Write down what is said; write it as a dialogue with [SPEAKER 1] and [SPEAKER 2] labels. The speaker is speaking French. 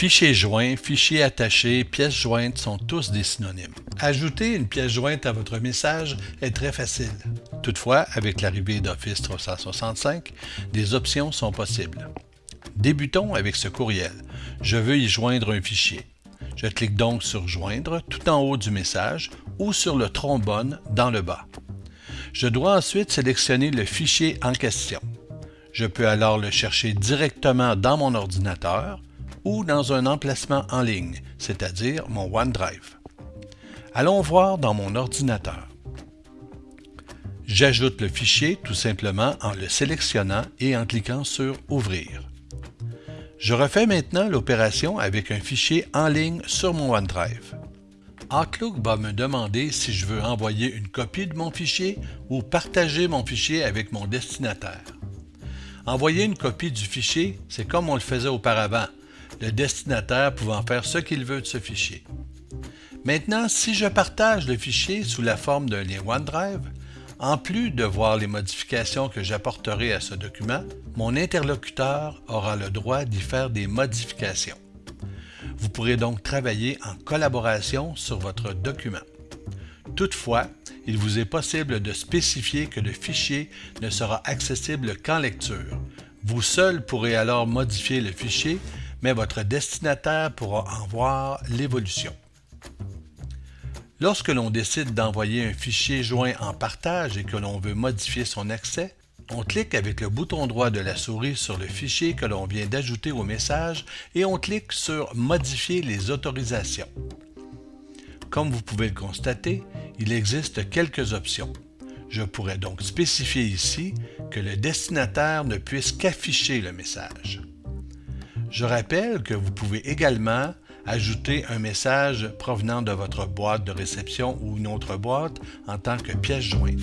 [SPEAKER 1] Fichier joint, fichier attaché, pièce jointe sont tous des synonymes. Ajouter une pièce jointe à votre message est très facile. Toutefois, avec l'arrivée d'Office 365, des options sont possibles. Débutons avec ce courriel. Je veux y joindre un fichier. Je clique donc sur Joindre tout en haut du message ou sur le trombone dans le bas. Je dois ensuite sélectionner le fichier en question. Je peux alors le chercher directement dans mon ordinateur ou dans un emplacement en ligne, c'est-à-dire mon OneDrive. Allons voir dans mon ordinateur. J'ajoute le fichier tout simplement en le sélectionnant et en cliquant sur Ouvrir. Je refais maintenant l'opération avec un fichier en ligne sur mon OneDrive. Outlook va me demander si je veux envoyer une copie de mon fichier ou partager mon fichier avec mon destinataire. Envoyer une copie du fichier, c'est comme on le faisait auparavant, le destinataire pouvant faire ce qu'il veut de ce fichier. Maintenant, si je partage le fichier sous la forme d'un lien OneDrive, en plus de voir les modifications que j'apporterai à ce document, mon interlocuteur aura le droit d'y faire des modifications. Vous pourrez donc travailler en collaboration sur votre document. Toutefois, il vous est possible de spécifier que le fichier ne sera accessible qu'en lecture. Vous seul pourrez alors modifier le fichier, mais votre destinataire pourra en voir l'évolution. Lorsque l'on décide d'envoyer un fichier joint en partage et que l'on veut modifier son accès, on clique avec le bouton droit de la souris sur le fichier que l'on vient d'ajouter au message et on clique sur Modifier les autorisations. Comme vous pouvez le constater, il existe quelques options. Je pourrais donc spécifier ici que le destinataire ne puisse qu'afficher le message. Je rappelle que vous pouvez également ajouter un message provenant de votre boîte de réception ou une autre boîte en tant que pièce jointe.